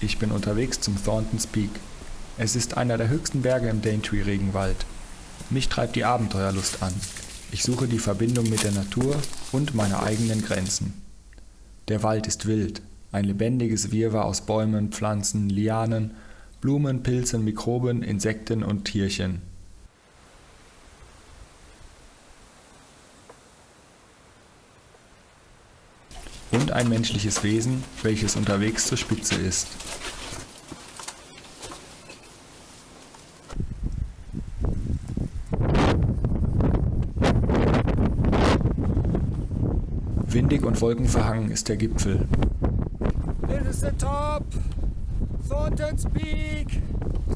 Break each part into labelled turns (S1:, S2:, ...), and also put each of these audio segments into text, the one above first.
S1: Ich bin unterwegs zum Thorntons Peak. Es ist einer der höchsten Berge im Daintree-Regenwald. Mich treibt die Abenteuerlust an. Ich suche die Verbindung mit der Natur und meine eigenen Grenzen. Der Wald ist wild, ein lebendiges Wirrwarr aus Bäumen, Pflanzen, Lianen, Blumen, Pilzen, Mikroben, Insekten und Tierchen. Ein menschliches Wesen, welches unterwegs zur Spitze ist. Windig und wolkenverhangen ist der Gipfel.
S2: This is the top! Thornton's Peak!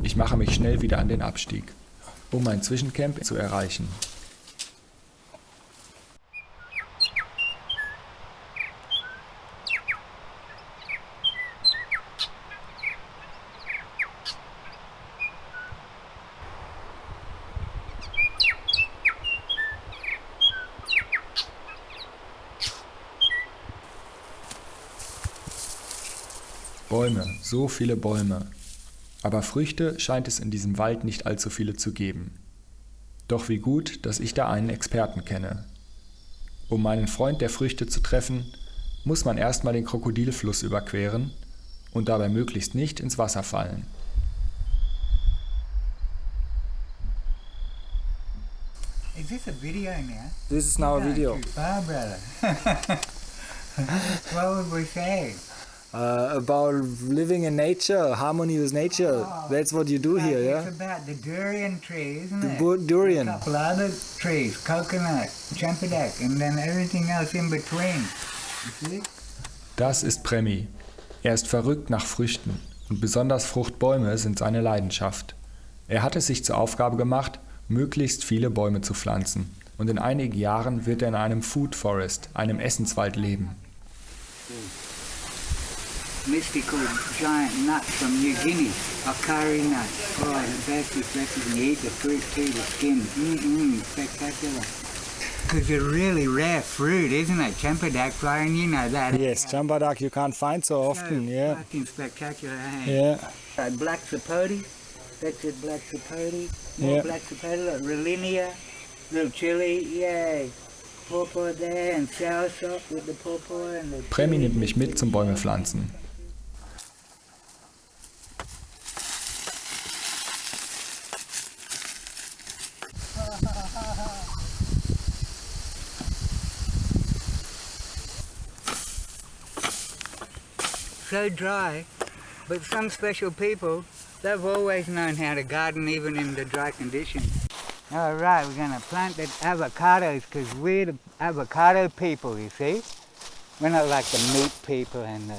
S1: Ich mache mich schnell wieder an den Abstieg, um mein Zwischencamp zu erreichen. Bäume, so viele Bäume. Aber Früchte scheint es in diesem Wald nicht allzu viele zu geben. Doch wie gut, dass ich da einen Experten kenne. Um meinen Freund der Früchte zu treffen, muss man erstmal den Krokodilfluss überqueren und dabei möglichst nicht ins Wasser fallen.
S3: Is this a video now?
S2: This is now a video
S3: brother. what would we say?
S2: Uh, about living in nature, harmony with nature.
S3: Oh.
S2: That's what you do here,
S3: it's
S2: yeah?
S3: about the durian tree, isn't
S2: The
S3: it?
S2: durian.
S3: A couple other trees, coconut, champidak, and then everything else in between. You see?
S1: Das ist Premi. Er ist verrückt nach Früchten und besonders Fruchtbäume sind seine Leidenschaft. Er hat es sich zur Aufgabe gemacht, möglichst viele Bäume zu pflanzen und in einigen Jahren wird er in einem Food Forest, einem Essenswald leben.
S3: Mystical giant nuts from New Guinea, okari nuts. Oh, the best is best when you eat the fruit too, the skin. Mm-mm, spectacular. Because they're really rare fruit, isn't it? Champidak flying, you know that.
S2: Yes, chambadak you can't find so often,
S3: So
S2: yeah.
S3: Fucking spectacular, eh?
S2: Yeah.
S3: Uh, black sapote, that's it, black sapote. More
S2: Yeah.
S3: black sapote, like Rollinia, little chili, yay. Pawpaw there and soursop with the pawpaw and the
S1: Premi nimmt mich mit zum Bäume pflanzen.
S3: So dry, but some special people, they've always known how to garden even in the dry conditions. All right, we're gonna plant the avocados because we're the avocado people, you see? We're not like the meat people and the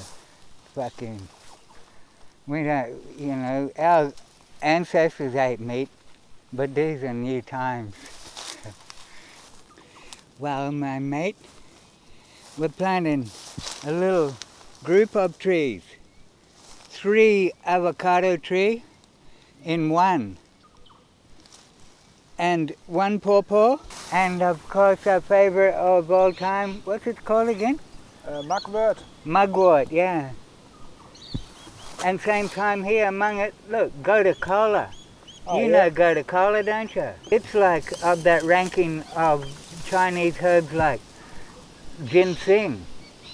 S3: fucking, we don't, you know, our ancestors ate meat, but these are new times. well, my mate, we're planting a little group of trees. Three avocado tree in one. And one pawpaw. And of course our favorite of all time, what's it called again?
S2: Uh, mugwort.
S3: Mugwort, yeah. And same time here among it, look, kola.
S2: Oh,
S3: you
S2: yeah.
S3: know kola, don't you? It's like of that ranking of Chinese herbs like ginseng.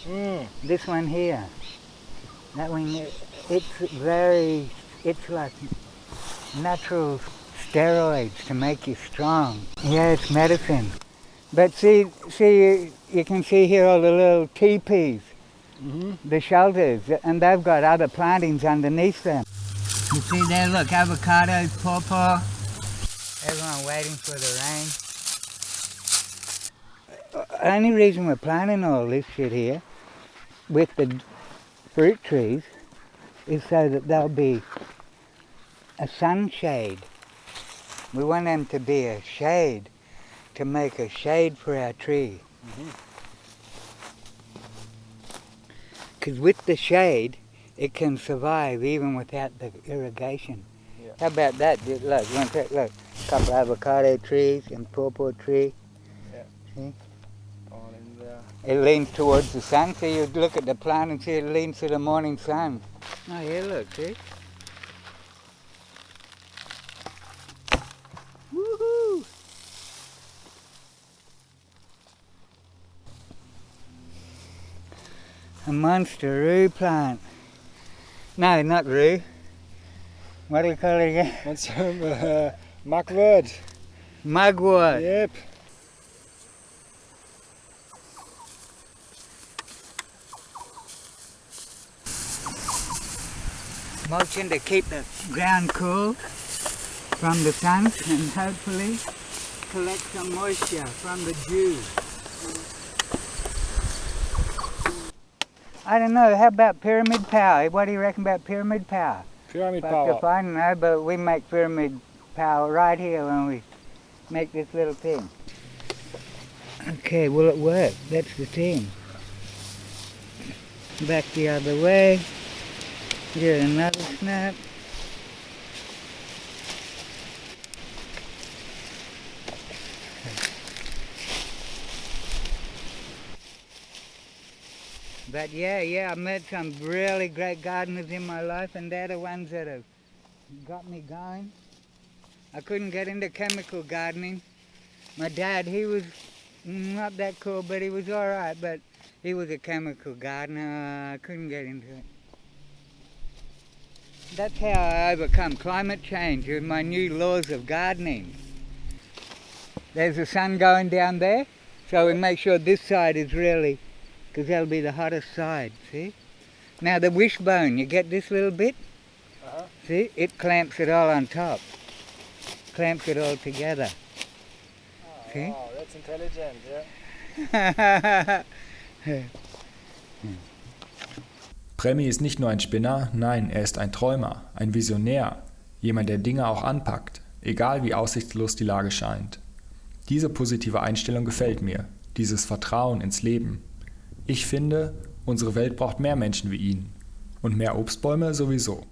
S2: Mm.
S3: This one here. That one, it's very, it's like natural steroids to make you strong. Yeah, it's medicine. But see, see, you, you can see here all the little teepees,
S2: hmm
S3: the shelters, and they've got other plantings underneath them. You see there, look, avocados, pawpaw. Everyone waiting for the rain. Uh, only reason we're planting all this shit here with the fruit trees is so that they'll be a sunshade. We want them to be a shade, to make a shade for our tree. Mm-hmm. Because with the shade, it can survive even without the irrigation.
S2: Yeah.
S3: How about that? Look, you want to, look, couple avocado trees and pawpaw tree.
S2: In there.
S3: It leans towards the sun. So you look at the plant and see it leans to the morning sun. Oh, here, look, see? Woohoo! A monster rue plant. No, not rue. What do you call it again?
S2: What's some uh, mugwort?
S3: Mugwort.
S2: Yep.
S3: Mulching to keep the ground cool from the sun and hopefully collect some moisture from the dew. I don't know, how about pyramid power? What do you reckon about pyramid power?
S2: Pyramid
S3: Fuck
S2: power.
S3: if I don't know, but we make pyramid power right here when we make this little thing. Okay, will it work? That's the thing. Back the other way. Get another snap. But yeah, yeah, I met some really great gardeners in my life, and they're the ones that have got me going. I couldn't get into chemical gardening. My dad, he was not that cool, but he was all right. But he was a chemical gardener. I couldn't get into it. That's how I overcome climate change with my new laws of gardening. There's the sun going down there, so we make sure this side is really, because that'll be the hottest side, see? Now the wishbone, you get this little bit?
S2: Uh-huh.
S3: See, it clamps it all on top. Clamps it all together. See?
S2: Oh, that's intelligent, yeah.
S1: Premi ist nicht nur ein Spinner, nein, er ist ein Träumer, ein Visionär, jemand, der Dinge auch anpackt, egal wie aussichtslos die Lage scheint. Diese positive Einstellung gefällt mir, dieses Vertrauen ins Leben. Ich finde, unsere Welt braucht mehr Menschen wie ihn und mehr Obstbäume sowieso.